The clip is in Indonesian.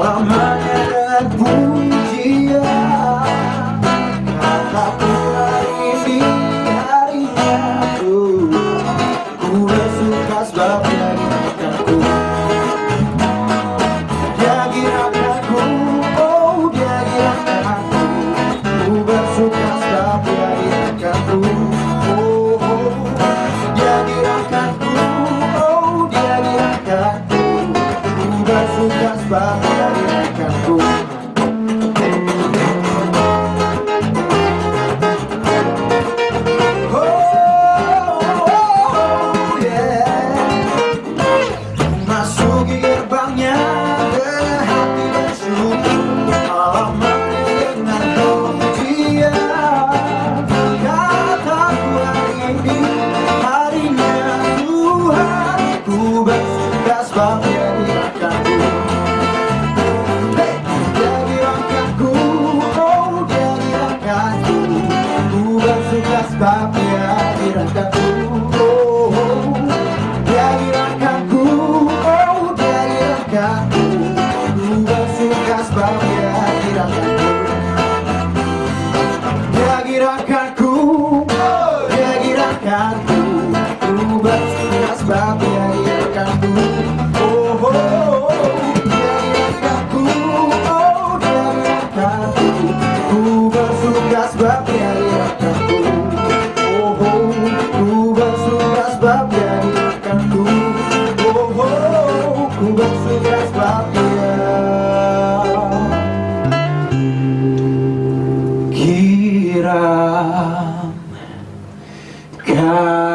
while I'm. abraço das barreiras Oh, oh. Dia dirahkanku Oh, Ku bersuka oh, gerakanku Ku sebab Oh, oh, oh, oh, Ku bersuka sebab dia menjadikanku Oh, oh ku bersuka bahagia kiram Kau